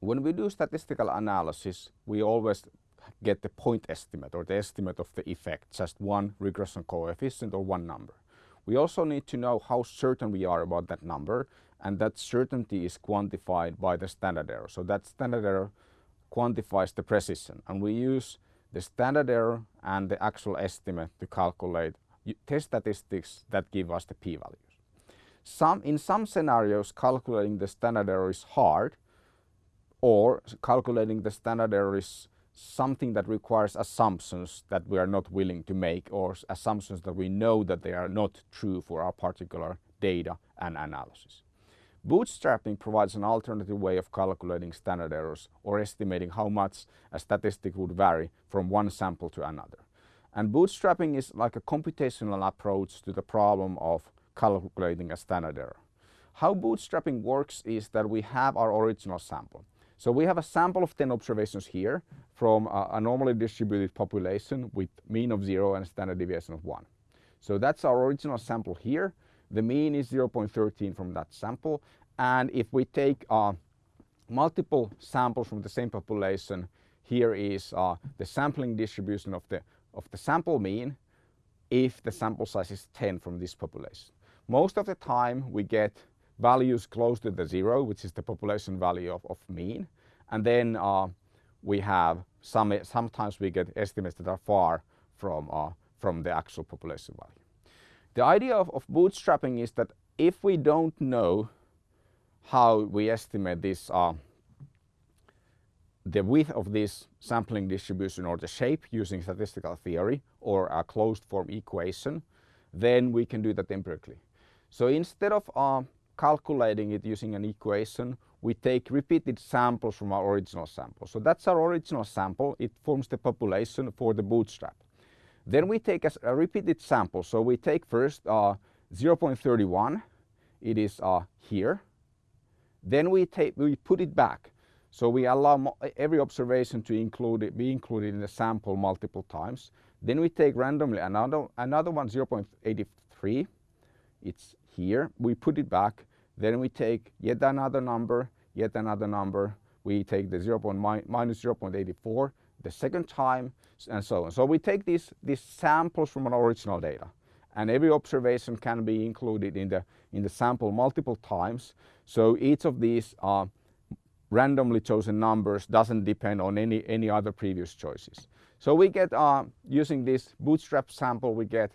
when we do statistical analysis, we always get the point estimate or the estimate of the effect, just one regression coefficient or one number. We also need to know how certain we are about that number and that certainty is quantified by the standard error. So that standard error quantifies the precision and we use the standard error and the actual estimate to calculate test statistics that give us the p-values. Some, in some scenarios calculating the standard error is hard or calculating the standard error is something that requires assumptions that we are not willing to make or assumptions that we know that they are not true for our particular data and analysis. Bootstrapping provides an alternative way of calculating standard errors or estimating how much a statistic would vary from one sample to another. And bootstrapping is like a computational approach to the problem of calculating a standard error. How bootstrapping works is that we have our original sample. So we have a sample of 10 observations here from a, a normally distributed population with mean of 0 and standard deviation of 1. So that's our original sample here. The mean is 0.13 from that sample. And if we take uh, multiple samples from the same population, here is uh, the sampling distribution of the, of the sample mean if the sample size is 10 from this population. Most of the time we get values close to the zero, which is the population value of, of mean. And then uh, we have some, sometimes we get estimates that are far from, uh, from the actual population value. The idea of, of bootstrapping is that if we don't know how we estimate this uh, the width of this sampling distribution or the shape using statistical theory or a closed form equation, then we can do that empirically. So instead of uh, calculating it using an equation, we take repeated samples from our original sample. So that's our original sample. It forms the population for the bootstrap. Then we take a, a repeated sample. So we take first uh, 0.31. It is uh, here. Then we, take, we put it back. So we allow every observation to include it, be included in the sample multiple times. Then we take randomly another, another one 0.83. It's here. We put it back. Then we take yet another number, yet another number. We take the 0. minus 0.84 the second time and so on. So we take these, these samples from an original data and every observation can be included in the, in the sample multiple times. So each of these uh, randomly chosen numbers doesn't depend on any, any other previous choices. So we get, uh, using this bootstrap sample, we get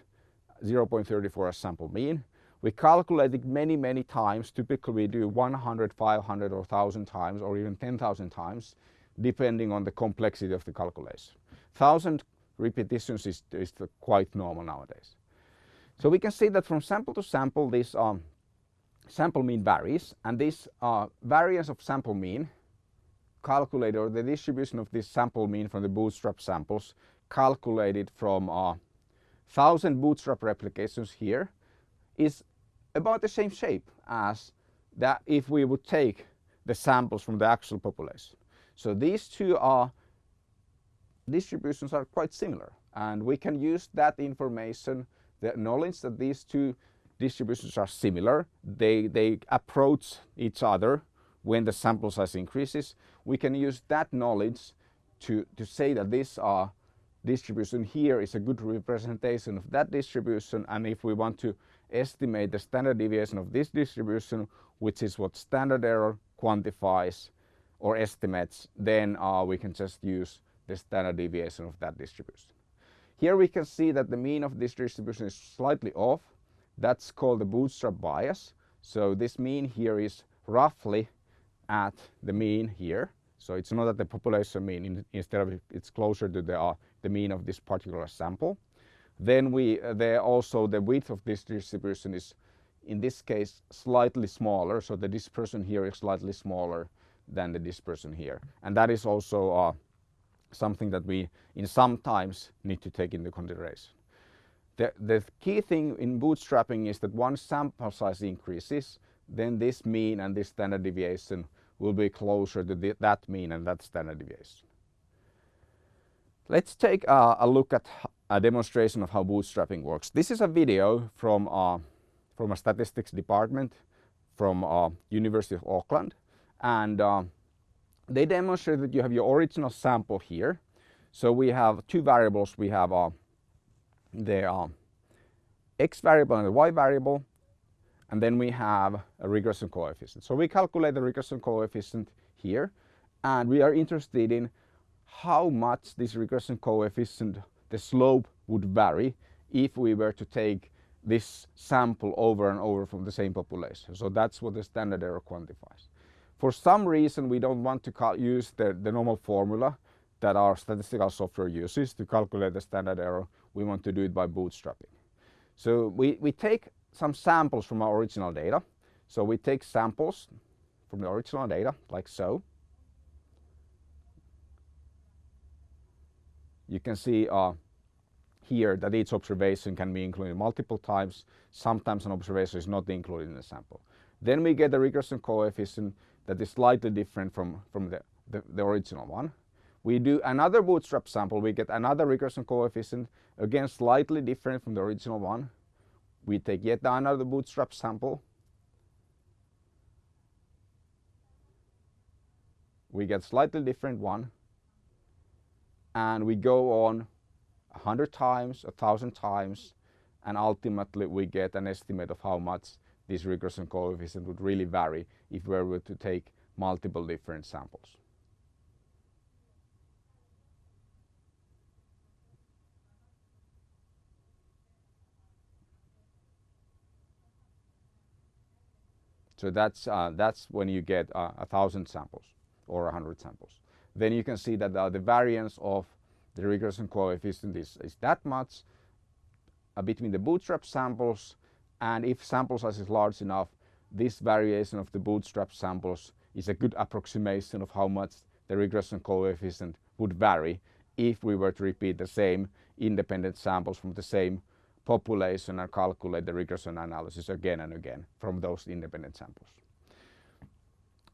0.34 as sample mean. We calculate it many, many times. Typically we do 100, 500 or 1000 times or even 10,000 times depending on the complexity of the calculation. 1000 repetitions is, is quite normal nowadays. So we can see that from sample to sample this um, sample mean varies and this uh, variance of sample mean calculated or the distribution of this sample mean from the bootstrap samples calculated from uh, 1000 bootstrap replications here is about the same shape as that if we would take the samples from the actual population. So these two are distributions are quite similar and we can use that information, the knowledge that these two distributions are similar, they, they approach each other when the sample size increases. We can use that knowledge to, to say that this uh, distribution here is a good representation of that distribution and if we want to estimate the standard deviation of this distribution, which is what standard error quantifies or estimates, then uh, we can just use the standard deviation of that distribution. Here we can see that the mean of this distribution is slightly off. That's called the bootstrap bias. So this mean here is roughly at the mean here. So it's not at the population mean, in, instead of it's closer to the, uh, the mean of this particular sample. Then we, uh, there also the width of this distribution is in this case slightly smaller. So the dispersion here is slightly smaller than the dispersion here. And that is also uh, something that we in some times need to take into consideration. The, the key thing in bootstrapping is that once sample size increases, then this mean and this standard deviation will be closer to the, that mean and that standard deviation. Let's take a look at a demonstration of how bootstrapping works. This is a video from, uh, from a statistics department from uh, University of Auckland and uh, they demonstrate that you have your original sample here. So we have two variables. We have uh, the uh, x variable and the y variable, and then we have a regression coefficient. So we calculate the regression coefficient here, and we are interested in how much this regression coefficient, the slope would vary if we were to take this sample over and over from the same population. So that's what the standard error quantifies. For some reason, we don't want to use the, the normal formula that our statistical software uses to calculate the standard error. We want to do it by bootstrapping. So we, we take some samples from our original data. So we take samples from the original data, like so. You can see uh, here that each observation can be included multiple times. Sometimes an observation is not included in the sample. Then we get a regression coefficient that is slightly different from, from the, the, the original one. We do another bootstrap sample, we get another regression coefficient, again slightly different from the original one. We take yet another bootstrap sample. We get slightly different one. And we go on a hundred times, a thousand times, and ultimately we get an estimate of how much this regression coefficient would really vary if we were to take multiple different samples. So that's, uh, that's when you get uh, a thousand samples or a hundred samples. Then you can see that the variance of the regression coefficient is, is that much uh, between the bootstrap samples and if sample size is large enough, this variation of the bootstrap samples is a good approximation of how much the regression coefficient would vary if we were to repeat the same independent samples from the same population and calculate the regression analysis again and again from those independent samples.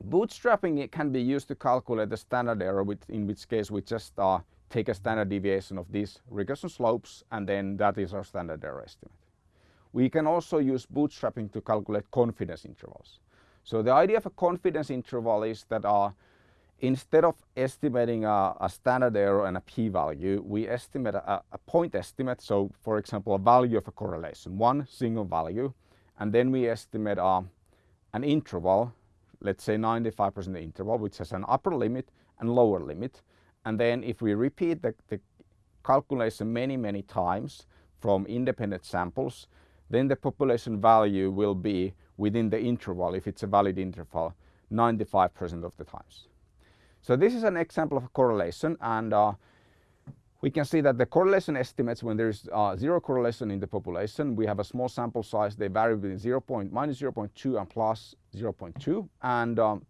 Bootstrapping it can be used to calculate the standard error, in which case we just uh, take a standard deviation of these regression slopes and then that is our standard error estimate. We can also use bootstrapping to calculate confidence intervals. So the idea of a confidence interval is that uh, instead of estimating a, a, standard error and a p-value, we estimate a, a, point estimate. So for example, a value of a correlation, one single value, and then we estimate uh, an interval, let's say 95% interval, which has an upper limit and lower limit. And then if we repeat the, the calculation many, many times from independent samples, then the population value will be within the interval, if it's a valid interval, 95% of the times. So this is an example of a correlation and uh, we can see that the correlation estimates when there is uh, zero correlation in the population, we have a small sample size, they vary between 0. Point, minus 0.2 and plus 0.2 and um,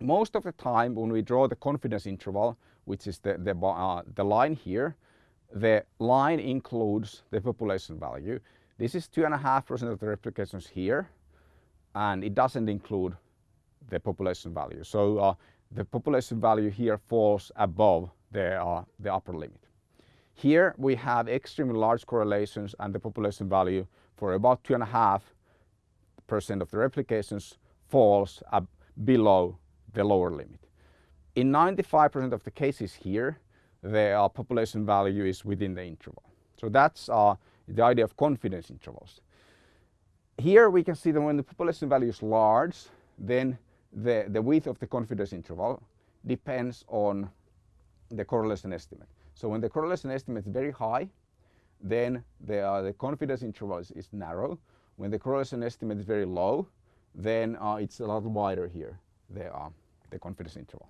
most of the time when we draw the confidence interval, which is the, the, uh, the line here, the line includes the population value this is 2.5% of the replications here, and it doesn't include the population value. So uh, the population value here falls above the, uh, the upper limit. Here we have extremely large correlations and the population value for about 2.5% of the replications falls below the lower limit. In 95% of the cases here, the uh, population value is within the interval. So that's uh, the idea of confidence intervals. Here we can see that when the population value is large, then the, the width of the confidence interval depends on the correlation estimate. So when the correlation estimate is very high, then the, uh, the confidence interval is, is, narrow. When the correlation estimate is very low, then uh, it's a lot wider here, the, uh, the confidence interval.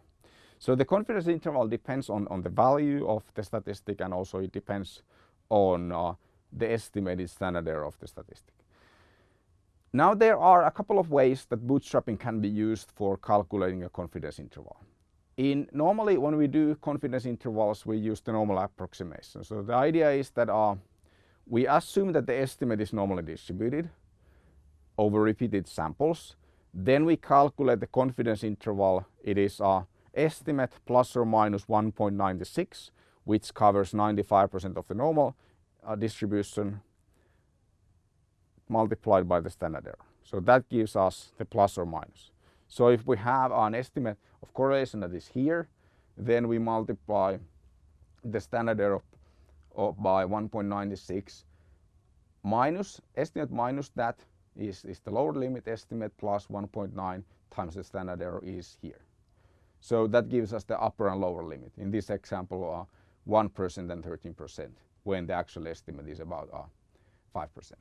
So the confidence interval depends on, on the value of the statistic and also it depends on uh, the estimated standard error of the statistic. Now there are a couple of ways that bootstrapping can be used for calculating a confidence interval. In normally when we do confidence intervals we use the normal approximation. So the idea is that uh, we assume that the estimate is normally distributed over repeated samples. Then we calculate the confidence interval. It is a estimate plus or minus 1.96 which covers 95% of the normal uh, distribution multiplied by the standard error. So that gives us the plus or minus. So if we have an estimate of correlation that is here, then we multiply the standard error by 1.96 minus estimate minus that is, is the lower limit estimate plus 1.9 times the standard error is here. So that gives us the upper and lower limit. In this example, uh, 1% and 13% when the actual estimate is about uh, 5%.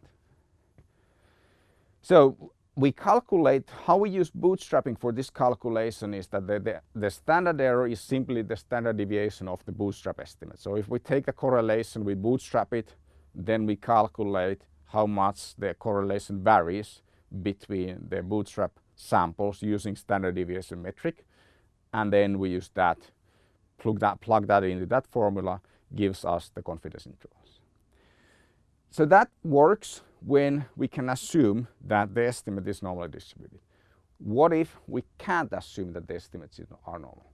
So we calculate, how we use bootstrapping for this calculation is that the, the, the, standard error is simply the standard deviation of the bootstrap estimate. So if we take the correlation, we bootstrap it, then we calculate how much the correlation varies between the bootstrap samples using standard deviation metric. And then we use that, plug that, plug that into that formula, gives us the confidence intervals. So that works when we can assume that the estimate is normally distributed. What if we can't assume that the estimates are normal?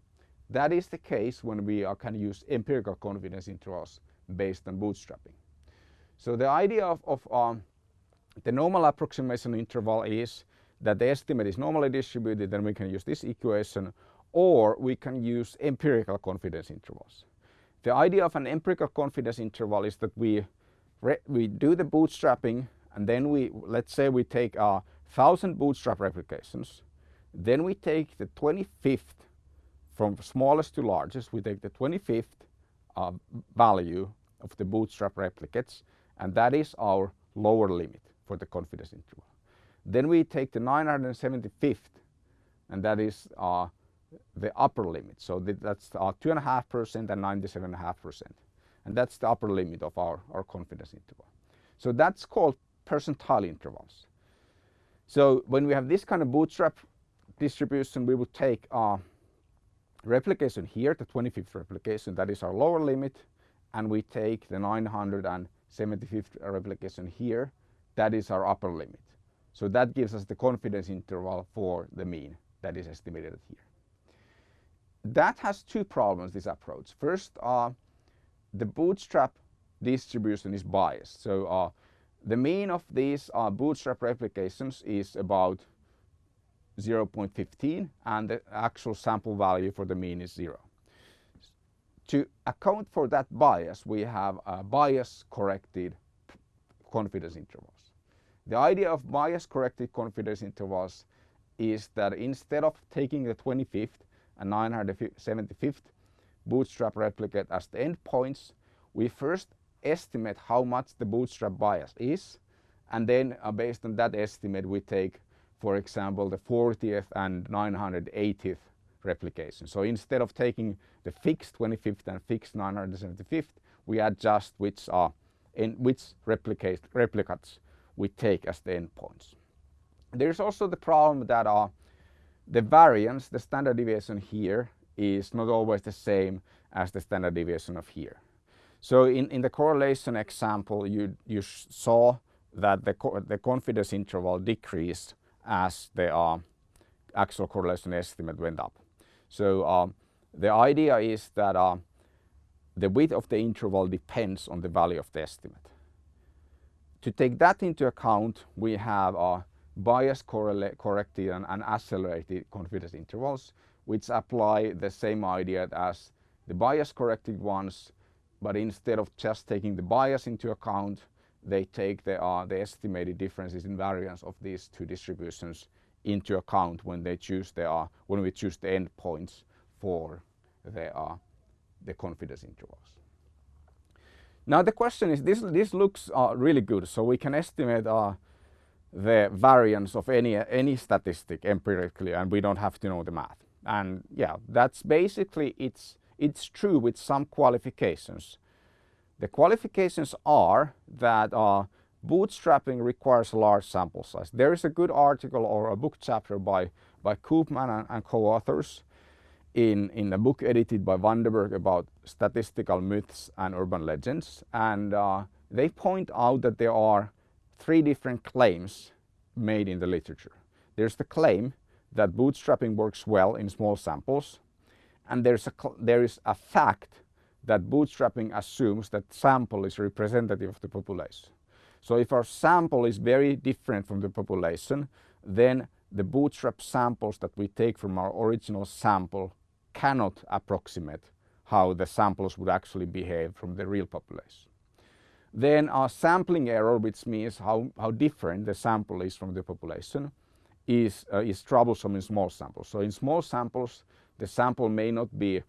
That is the case when we are, can use empirical confidence intervals based on bootstrapping. So the idea of, of um, the normal approximation interval is that the estimate is normally distributed, then we can use this equation, or we can use empirical confidence intervals. The idea of an empirical confidence interval is that we we do the bootstrapping and then we, let's say we take our thousand bootstrap replications, then we take the 25th from smallest to largest, we take the 25th uh, value of the bootstrap replicates and that is our lower limit for the confidence interval. Then we take the 975th and that is uh, the upper limit. So that's 2.5% and 97.5% and that's the upper limit of our, our confidence interval. So that's called percentile intervals. So when we have this kind of bootstrap distribution, we would take our replication here, the 25th replication, that is our lower limit, and we take the 975th replication here, that is our upper limit. So that gives us the confidence interval for the mean that is estimated here. That has two problems, this approach. First, uh, the bootstrap distribution is biased. So uh, the mean of these uh, bootstrap replications is about 0.15 and the actual sample value for the mean is zero. To account for that bias, we have bias corrected confidence intervals. The idea of bias corrected confidence intervals is that instead of taking the 25th and 975th bootstrap replicate as the endpoints, we first estimate how much the bootstrap bias is and then uh, based on that estimate we take for example the 40th and 980th replication. So instead of taking the fixed 25th and fixed 975th we adjust which are in which replicate, replicates we take as the endpoints. There's also the problem that uh, the variance, the standard deviation here is not always the same as the standard deviation of here. So in, in the correlation example, you, you saw that the, co the confidence interval decreased as the uh, actual correlation estimate went up. So um, the idea is that uh, the width of the interval depends on the value of the estimate. To take that into account, we have uh, bias corrected and accelerated confidence intervals, which apply the same idea as the bias corrected ones but instead of just taking the bias into account, they take the, uh, the estimated differences in variance of these two distributions into account when they choose the, uh, when we choose the endpoints for the, uh, the confidence intervals. Now the question is, this, this looks uh, really good, so we can estimate uh, the variance of any, any statistic empirically and we don't have to know the math. And yeah, that's basically, it's it's true with some qualifications. The qualifications are that uh, bootstrapping requires a large sample size. There is a good article or a book chapter by, by Koopman and, and co-authors in, in a book edited by Vandenberg about statistical myths and urban legends. And uh, they point out that there are three different claims made in the literature. There's the claim that bootstrapping works well in small samples and there's a, there is a fact that bootstrapping assumes that sample is representative of the population. So if our sample is very different from the population, then the bootstrap samples that we take from our original sample cannot approximate how the samples would actually behave from the real population. Then our sampling error, which means how, how different the sample is from the population, is, uh, is troublesome in small samples. So in small samples, the sample may not be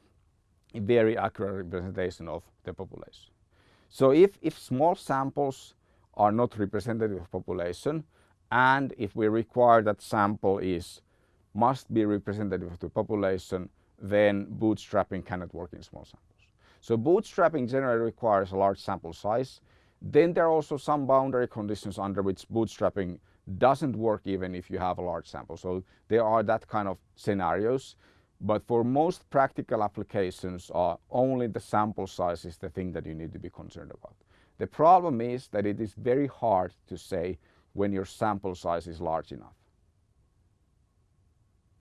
a very accurate representation of the population. So if, if small samples are not representative of population, and if we require that sample is must be representative of the population, then bootstrapping cannot work in small samples. So bootstrapping generally requires a large sample size. Then there are also some boundary conditions under which bootstrapping doesn't work even if you have a large sample. So there are that kind of scenarios. But for most practical applications, uh, only the sample size is the thing that you need to be concerned about. The problem is that it is very hard to say when your sample size is large enough.